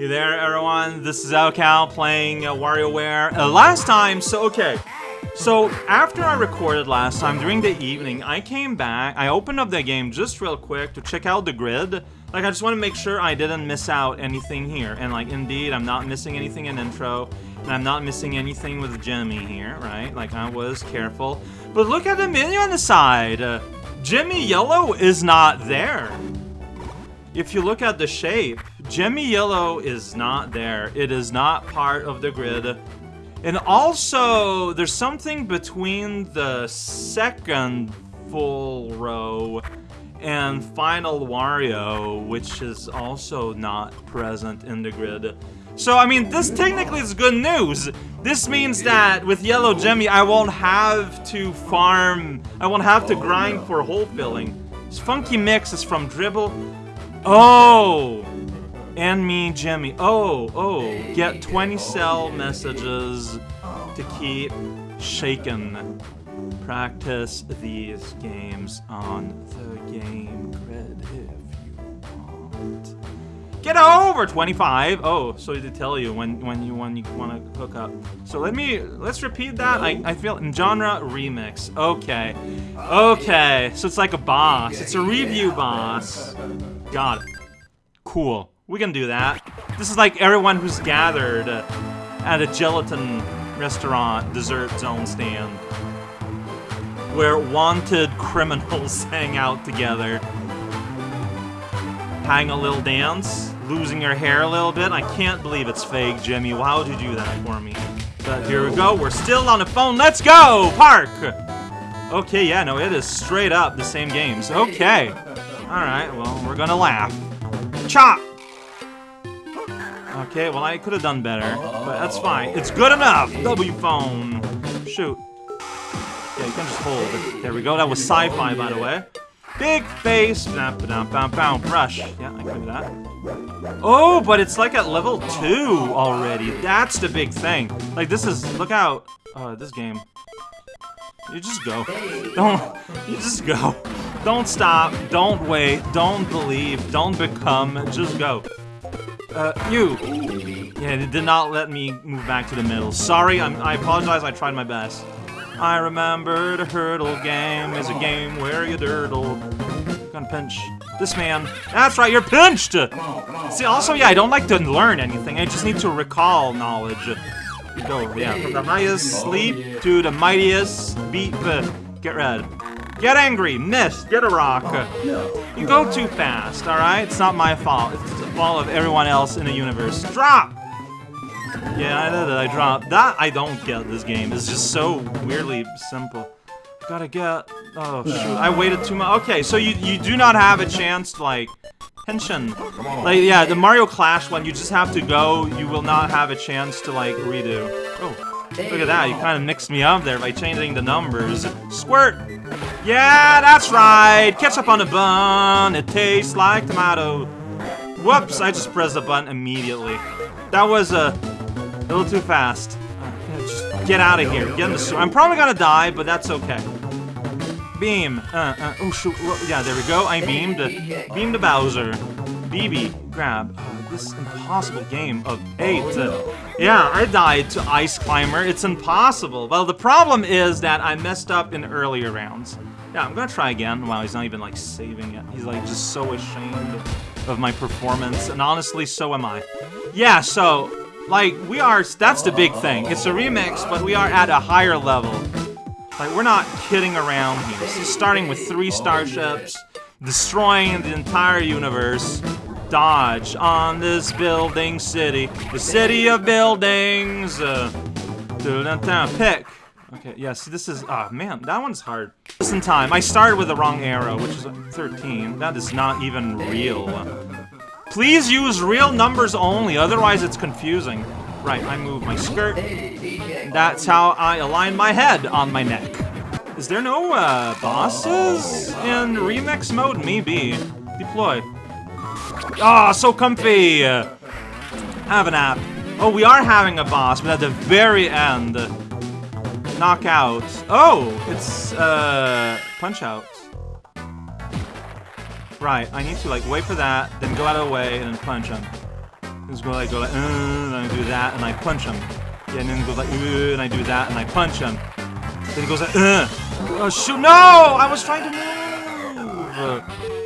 Hey there, everyone. This is raocow playing uh, WarioWare. Uh, last time, so okay. So after I recorded last time during the evening, I came back. I opened up the game just real quick to check out the grid. Like I just want to make sure I didn't miss out anything here. And like indeed, I'm not missing anything in intro, and I'm not missing anything with Jimmy here, right? Like I was careful. But look at the menu on the side. Uh, Jimmy Yellow is not there. If you look at the shape, Jimmy Yellow is not there. It is not part of the grid. And also, there's something between the second full row and Final Wario, which is also not present in the grid. So, I mean, this technically is good news. This means that with Yellow Jimmy, I won't have to farm, I won't have to grind for hole filling. This funky mix is from Dribble. Oh! And me, Jimmy. Oh, oh. Get 20 cell messages to keep shaken. Practice these games on the game grid if you want. Get over 25. Oh, so to tell you when when you when you want to hook up. So let me let's repeat that. I I feel in genre remix. Okay, okay. So it's like a boss. It's a review boss. Got it. Cool. We can do that. This is like everyone who's gathered at a gelatin restaurant dessert zone stand where wanted criminals hang out together. Hang a little dance, losing your hair a little bit. I can't believe it's fake, Jimmy. Why would you do that for me? But here we go. We're still on the phone. Let's go! Park! Okay, yeah, no, it is straight up the same games. Okay. Alright, well, we're gonna laugh. Chop! Okay, well, I could have done better, but that's fine. It's good enough! W phone. Shoot. Yeah, you can just hold. it. There we go. That was sci-fi, by the way. Big face. Bam, bam, bam, bam. Brush. Yeah, I can do that. Oh, but it's like at level 2 already. That's the big thing. Like, this is... Look out. Uh, this game. You just go. Don't... You just go. Don't stop. Don't wait. Don't believe. Don't become. Just go. Uh, you. Yeah, it did not let me move back to the middle. Sorry, I'm, I apologize. I tried my best. I remember the hurdle game is a game where you dirtle. Gonna pinch this man. That's right, you're pinched! See, also, yeah, I don't like to learn anything. I just need to recall knowledge. Go, yeah, from the highest sleep to the mightiest beat. Uh, get red. Get angry, miss, get a rock. Oh, you go too fast, alright? It's not my fault. It's the fault of everyone else in the universe. Drop! Yeah, I know that I dropped. That I don't get this game. It's just so weirdly simple. Gotta get... Oh, shoot. I waited too much. Okay, so you, you do not have a chance to, like... Tension. Like, yeah, the Mario Clash one, you just have to go. You will not have a chance to, like, redo. Oh, look at that. You kind of mixed me up there by changing the numbers. Squirt! Yeah, that's right! Ketchup on the bun. It tastes like tomato. Whoops, I just pressed the button immediately. That was a... A little too fast. Uh, just get out of here. Get in the sewer. I'm probably gonna die, but that's okay. Beam. Uh, uh, oh, shoot. Yeah, there we go. I beamed. Beam to Bowser. BB. Grab. This impossible game of eight. Yeah, I died to Ice Climber. It's impossible. Well, the problem is that I messed up in earlier rounds. Yeah, I'm gonna try again. Wow, he's not even, like, saving it. He's, like, just so ashamed of my performance. And honestly, so am I. Yeah, so like, we are, that's the big thing. It's a remix, but we are at a higher level. Like, we're not kidding around here. This is starting with three starships, destroying the entire universe. Dodge on this building city, the city of buildings. Uh, pick. Okay, yeah, see, this is, ah, oh, man, that one's hard. Listen time, I started with the wrong arrow, which is 13. That is not even real. Please use real numbers only, otherwise it's confusing. Right, I move my skirt. That's how I align my head on my neck. Is there no, uh, bosses in remix mode? Maybe. Deploy. Ah, oh, so comfy! Have a nap. Oh, we are having a boss, but at the very end. Knockout. Oh, it's, uh, punch out. Right, I need to like wait for that, then go out of the way, and then punch him. Just go like, go like, uh, and I do that, and I punch him. Yeah, and then goes like, uh, and I do that, and I punch him. Then he goes like, uh. Oh, shoot, no! I was trying to move!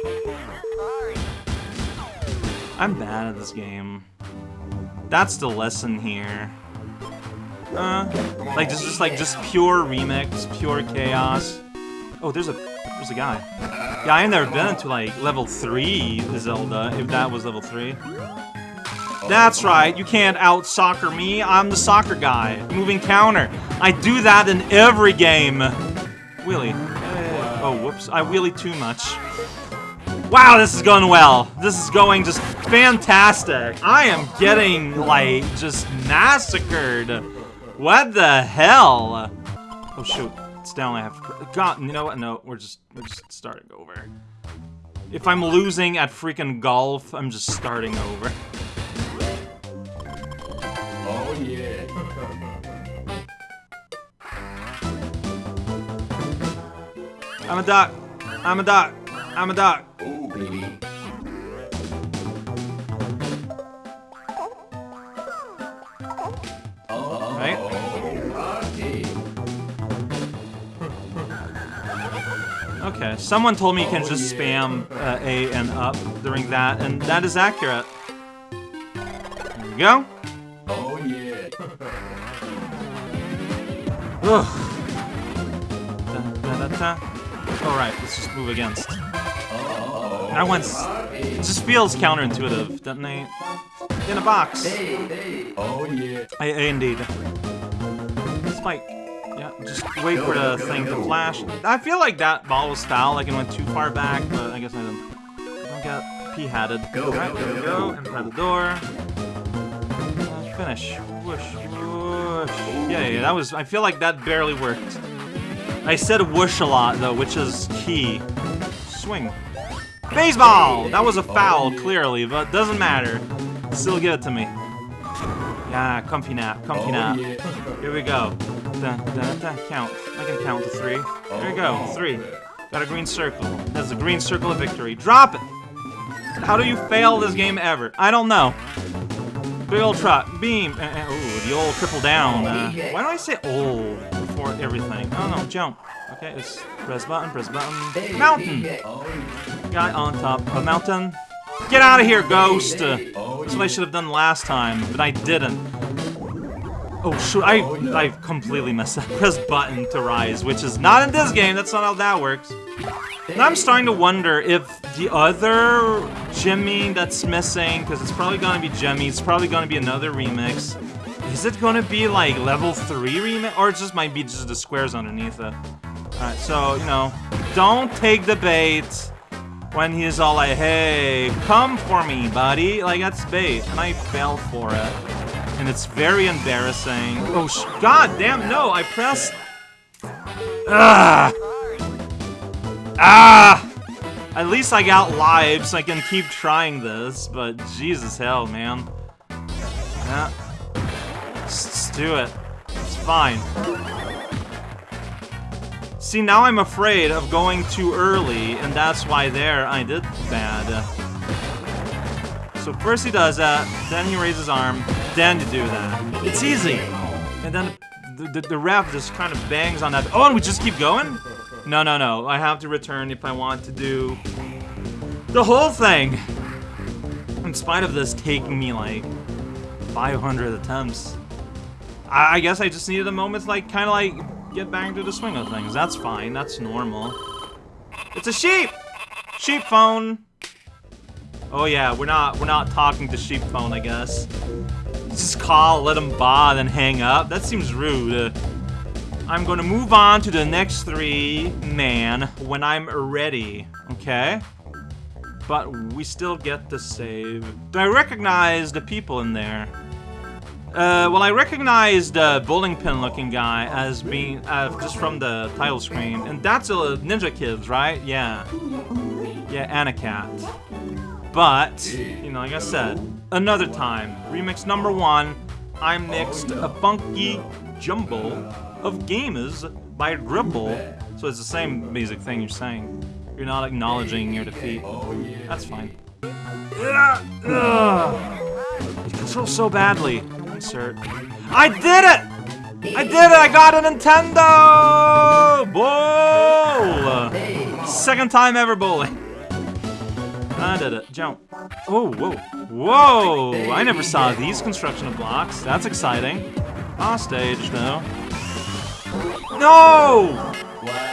I'm bad at this game. That's the lesson here. Uh, like, just, just like, just pure remix, pure chaos. Oh, there's a, there's a guy. Yeah, I've never been to, like, level 3 Zelda, if that was level 3. That's right, you can't out-soccer me, I'm the soccer guy. Moving counter. I do that in every game. Wheelie. Oh, whoops, I wheelie too much. Wow, this is going well. This is going just fantastic. I am getting, like, just massacred. What the hell? Oh, shoot. It's down, I have to... God, you know what? No, we're just, we're just starting over. If I'm losing at freaking golf, I'm just starting over. Oh yeah. I'm a duck. I'm a duck. I'm a duck. Someone told me you can just spam uh, A and up during that, and that is accurate. There we go. Oh yeah. Ugh. Da, da, da, da. Alright, let's just move against. That one's... It just feels counterintuitive, doesn't it? In a box. Oh yeah. I, I indeed. Spike. Just wait for the thing to flash. I feel like that ball was foul, like it went too far back, but I guess I didn't. I don't get p-hatted. Go, we go, go. go. Inside the door. Finish. Whoosh, whoosh. Yeah, yeah, that was... I feel like that barely worked. I said whoosh a lot, though, which is key. Swing. Baseball! That was a foul, clearly, but doesn't matter. Still give it to me. Yeah, comfy nap, comfy Oh nap. Here we go. Da, da, da, count. I can count to three. There we go, three. Got a green circle. That's a green circle of victory. Drop it! How do you fail this game ever? I don't know. Big old truck, beam. Uh, uh, ooh, the old triple down. Uh, why do I say old before everything? Oh no, jump. Okay, it's press button, press button. Mountain! Oh. Guy on top of mountain. Get out of here, ghost! Uh, Oh that's what I should have done last time, but I didn't. Oh shoot, I, I completely messed up. Press button to rise, which is not in this game, that's not how that works. And I'm starting to wonder if the other Jimmy that's missing, because it's probably gonna be Jimmy, it's probably gonna be another remix. Is it gonna be like level 3 remix? Or it just might be just the squares underneath it. Alright, so, you know, don't take the bait when he's all like, hey, come for me, buddy. Like, that's bait. And I fell for it. And it's very embarrassing. Oh, sh god damn, no, I pressed... Ah! Ah! At least I got lives, so I can keep trying this, but Jesus hell, man. Yeah. Just do it. It's fine. See, now I'm afraid of going too early, and that's why there I did bad. So first he does that, then he raises his arm, then to do that. It's easy. And then the, the, the ref just kind of bangs on that. Oh, and we just keep going? No, no, no. I have to return if I want to do the whole thing. In spite of this taking me like 500 attempts. I, I guess I just needed a moment to like kind of like get back into the swing of things. That's fine. That's normal. It's a sheep. Sheep phone. Oh yeah, we're not we're not talking to sheep phone. I guess. Just call, let him ba, then hang up. That seems rude. I'm gonna move on to the next three man when I'm ready. Okay. But we still get the save. Do I recognize the people in there? Uh, well, I recognize the bowling pin looking guy as being, uh, just from the title screen. And that's a Ninja Kids, right? Yeah. Yeah, and a cat. But, you know, like I said, another time. Remix number one, I'm mixed a funky jumble of gamers by Dribble. So it's the same basic thing you're saying. You're not acknowledging your defeat. That's fine. Ugh. Ugh. control so badly. Insert. I did it! I did it! I got a Nintendo! Bowl! Second time ever bowling. I did it. Jump. Oh, whoa. Whoa! I never saw these construction of blocks. That's exciting. Off stage, though. No!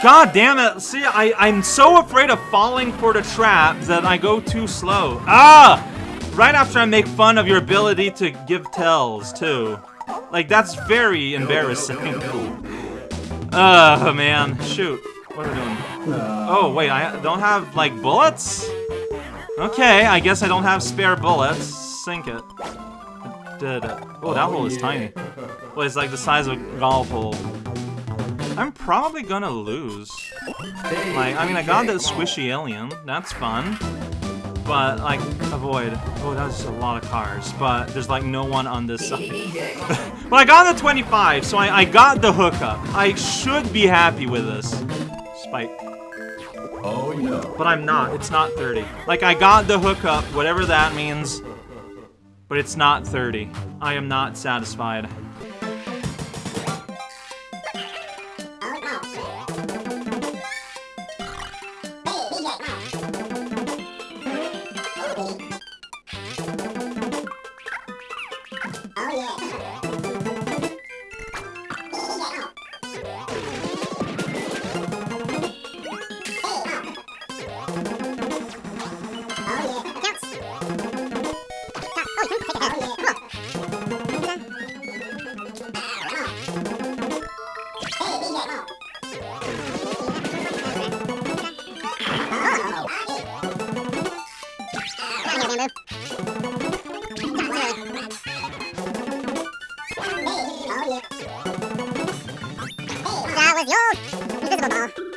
God damn it. See, I, I'm so afraid of falling for the trap that I go too slow. Ah! Right after I make fun of your ability to give tells, too. Like, that's very embarrassing. Oh, man. Shoot. What are we doing? Oh, wait, I don't have, like, bullets? Okay, I guess I don't have spare bullets. Sink it. Did it. Oh, that hole is oh, tiny. Well, it's like the size of a golf hole. I'm probably gonna lose. Like, I mean, I got the squishy alien. That's fun. But, like, avoid. Oh, that's a lot of cars. But there's, like, no one on this side. but I got the 25, so I, I got the hookup. I should be happy with this. Spike. Oh no. But I'm not. It's not 30. Like, I got the hookup, whatever that means. But it's not 30. I am not satisfied.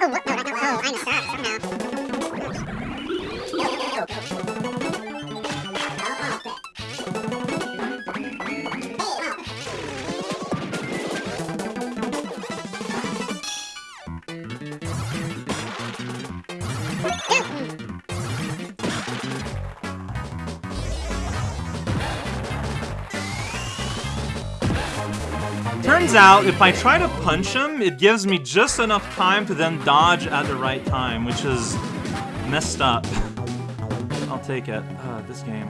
no, no. Turns out, if I try to punch him, it gives me just enough time to then dodge at the right time, which is messed up. I'll take it. Uh, this game.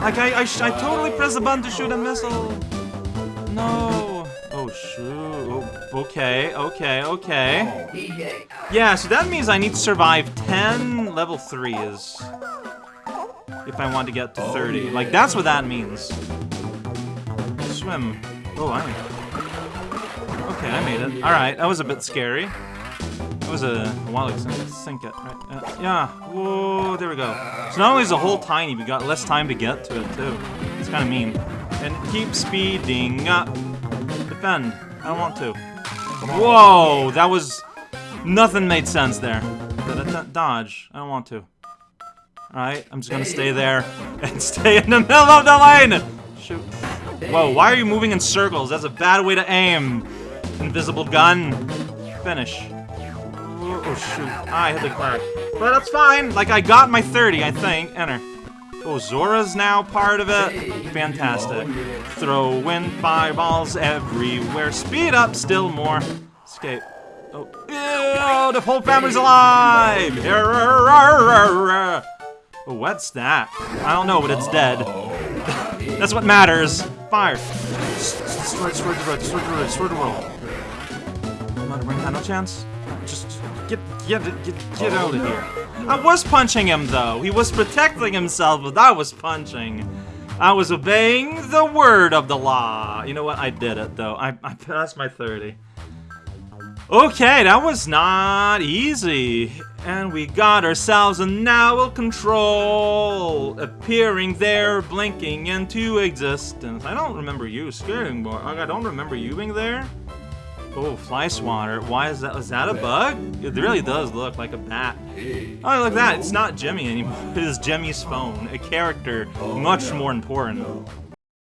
Like, I, I, I totally pressed the button to shoot a missile. No. Oh, shoot. Oh, okay, okay, okay. Yeah, so that means I need to survive 10 level 3s. If I want to get to 30. Like, that's what that means. Swim. Oh, I... Okay, I made it. Alright, that was a bit scary. That was a, a while ago. Sink, sink it, right? Uh, yeah. Whoa, there we go. So not only is the hole tiny, we got less time to get to it, too. It's kind of mean. And keep speeding up. Defend. I don't want to. Whoa, that was... Nothing made sense there. Dodge. I don't want to. Alright, I'm just gonna stay there and stay in the middle of the lane! Shoot. Whoa, why are you moving in circles? That's a bad way to aim. Invisible gun. Finish. Oh, oh, shoot. Ah, I hit the card. But that's fine. Like, I got my 30, I think. Enter. Oh, Zora's now part of it. Fantastic. Throw in fireballs everywhere. Speed up still more. Escape. Oh, Ew, the whole family's alive! What's that? I don't know, but it's dead. That's what matters. Fire. Destroy, destroy the road, destroy the road, destroy the world. Motherbrain had no chance. Just get, get, get, get oh, out of here. I was punching him though. He was protecting himself, but I was punching. I was obeying the word of the law. You know what? I did it though. I, I passed my 30. Okay, that was not easy. And we got ourselves a Nowl Control appearing there, blinking into existence. I don't remember you scaring more. I don't remember you being there. Oh, fly swatter. Why is that? Is that a bug? It really does look like a bat. Oh, look at that. It's not Jimmy anymore. It is Jimmy's phone. A character oh, much more important.